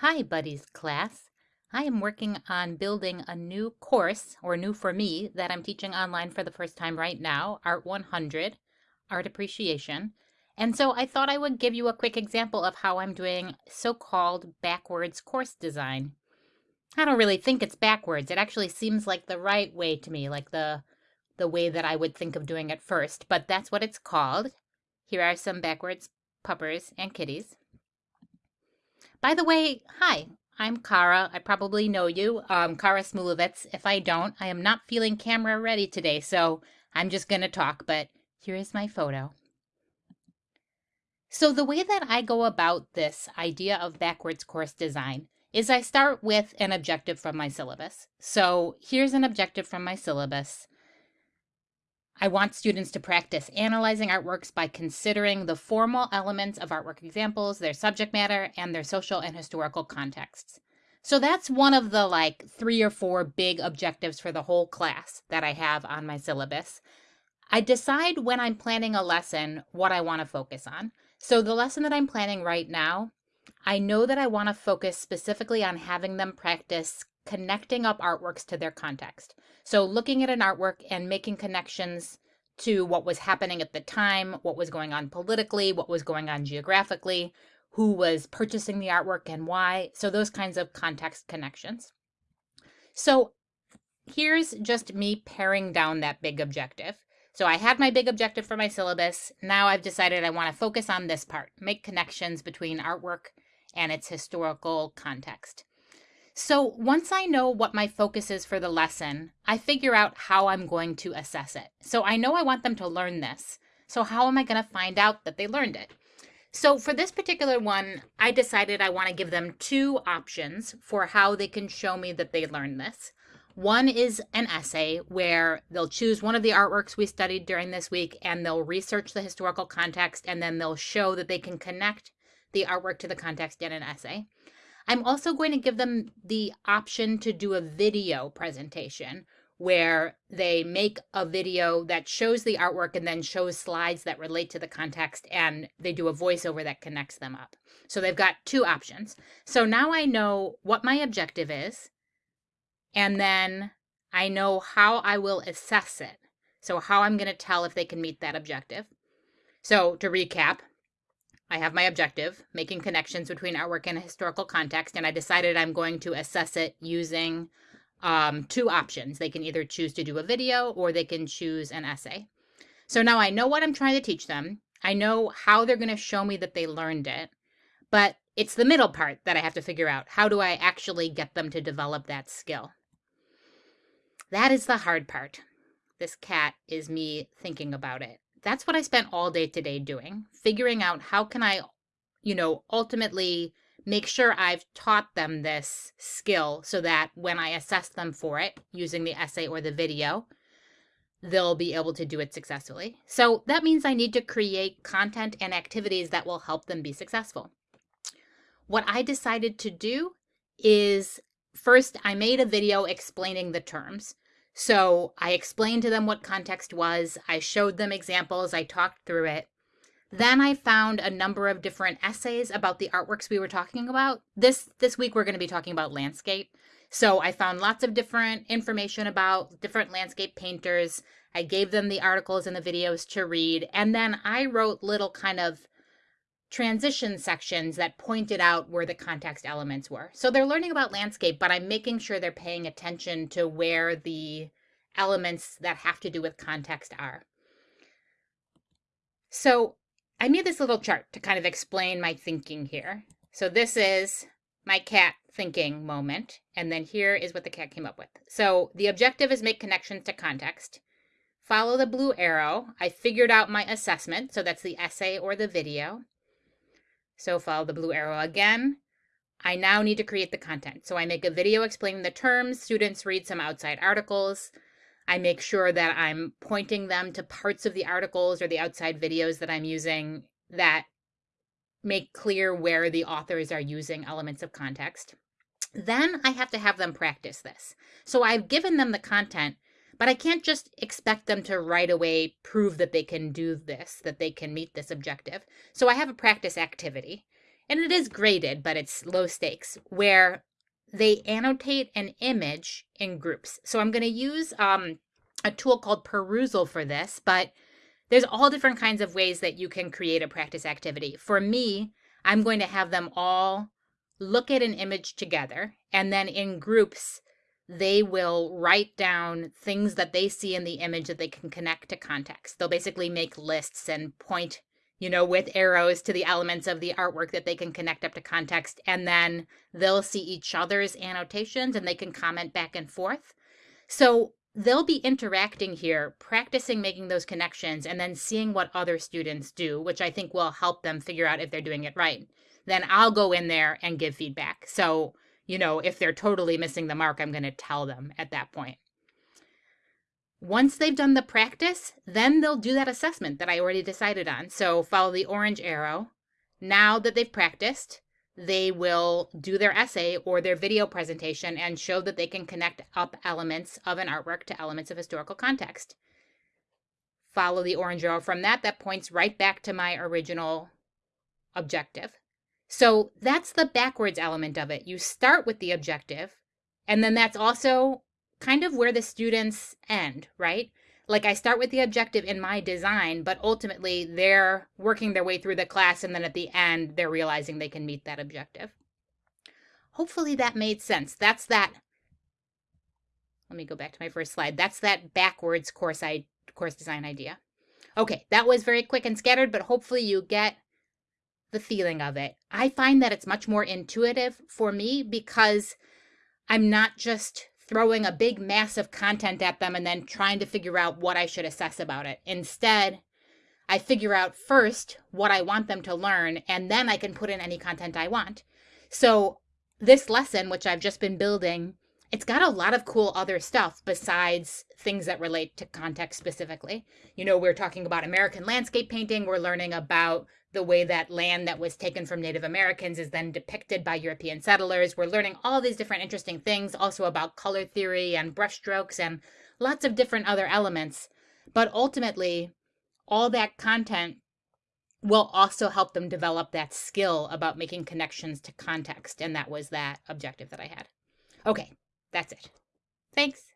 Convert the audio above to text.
Hi, Buddies class. I am working on building a new course, or new for me, that I'm teaching online for the first time right now, Art 100, Art Appreciation. And so I thought I would give you a quick example of how I'm doing so-called backwards course design. I don't really think it's backwards. It actually seems like the right way to me, like the the way that I would think of doing it first, but that's what it's called. Here are some backwards puppers and kitties. By the way, hi, I'm Kara. I probably know you, um, Kara Smulovitz. If I don't, I am not feeling camera ready today, so I'm just going to talk, but here is my photo. So the way that I go about this idea of backwards course design is I start with an objective from my syllabus. So here's an objective from my syllabus. I want students to practice analyzing artworks by considering the formal elements of artwork examples, their subject matter, and their social and historical contexts. So that's one of the like three or four big objectives for the whole class that I have on my syllabus. I decide when I'm planning a lesson what I want to focus on. So the lesson that I'm planning right now, I know that I want to focus specifically on having them practice connecting up artworks to their context. So looking at an artwork and making connections to what was happening at the time, what was going on politically, what was going on geographically, who was purchasing the artwork and why. So those kinds of context connections. So here's just me paring down that big objective. So I had my big objective for my syllabus. Now I've decided I want to focus on this part, make connections between artwork and its historical context. So once I know what my focus is for the lesson, I figure out how I'm going to assess it. So I know I want them to learn this. So how am I going to find out that they learned it? So for this particular one, I decided I want to give them two options for how they can show me that they learned this. One is an essay where they'll choose one of the artworks we studied during this week and they'll research the historical context and then they'll show that they can connect the artwork to the context in an essay. I'm also going to give them the option to do a video presentation where they make a video that shows the artwork and then shows slides that relate to the context and they do a voiceover that connects them up. So they've got two options. So now I know what my objective is and then I know how I will assess it. So how I'm going to tell if they can meet that objective. So to recap, I have my objective, making connections between artwork and historical context, and I decided I'm going to assess it using um, two options. They can either choose to do a video or they can choose an essay. So now I know what I'm trying to teach them. I know how they're going to show me that they learned it, but it's the middle part that I have to figure out. How do I actually get them to develop that skill? That is the hard part. This cat is me thinking about it that's what I spent all day today doing, figuring out how can I, you know, ultimately make sure I've taught them this skill so that when I assess them for it using the essay or the video, they'll be able to do it successfully. So that means I need to create content and activities that will help them be successful. What I decided to do is first I made a video explaining the terms. So I explained to them what context was. I showed them examples. I talked through it. Then I found a number of different essays about the artworks we were talking about. This this week we're going to be talking about landscape. So I found lots of different information about different landscape painters. I gave them the articles and the videos to read, and then I wrote little kind of transition sections that pointed out where the context elements were. So they're learning about landscape, but I'm making sure they're paying attention to where the elements that have to do with context are. So I made this little chart to kind of explain my thinking here. So this is my cat thinking moment. And then here is what the cat came up with. So the objective is make connections to context. Follow the blue arrow. I figured out my assessment. So that's the essay or the video. So follow the blue arrow again. I now need to create the content. So I make a video explaining the terms. Students read some outside articles. I make sure that I'm pointing them to parts of the articles or the outside videos that I'm using that make clear where the authors are using elements of context. Then I have to have them practice this. So I've given them the content, but I can't just expect them to right away prove that they can do this, that they can meet this objective. So I have a practice activity. and it is graded, but it's low stakes, where they annotate an image in groups. So I'm going to use um, a tool called Perusall for this, but there's all different kinds of ways that you can create a practice activity. For me, I'm going to have them all look at an image together, and then in groups, they will write down things that they see in the image that they can connect to context. They'll basically make lists and point you know, with arrows to the elements of the artwork that they can connect up to context. And then they'll see each other's annotations and they can comment back and forth. So they'll be interacting here, practicing making those connections, and then seeing what other students do, which I think will help them figure out if they're doing it right. Then I'll go in there and give feedback. So, you know, if they're totally missing the mark, I'm going to tell them at that point. Once they've done the practice, then they'll do that assessment that I already decided on. So follow the orange arrow. Now that they've practiced, they will do their essay or their video presentation and show that they can connect up elements of an artwork to elements of historical context. Follow the orange arrow from that, that points right back to my original objective. So that's the backwards element of it. You start with the objective, and then that's also kind of where the students end, right? Like I start with the objective in my design, but ultimately they're working their way through the class and then at the end they're realizing they can meet that objective. Hopefully that made sense. That's that let me go back to my first slide. That's that backwards course I course design idea. Okay, that was very quick and scattered, but hopefully you get the feeling of it. I find that it's much more intuitive for me because I'm not just throwing a big mass of content at them and then trying to figure out what I should assess about it. Instead, I figure out first what I want them to learn, and then I can put in any content I want. So, this lesson, which I've just been building, it's got a lot of cool other stuff besides things that relate to context specifically. You know, we're talking about American landscape painting, we're learning about the way that land that was taken from Native Americans is then depicted by European settlers. We're learning all these different interesting things, also about color theory and brushstrokes and lots of different other elements. But ultimately, all that content will also help them develop that skill about making connections to context. And that was that objective that I had. Okay, that's it. Thanks.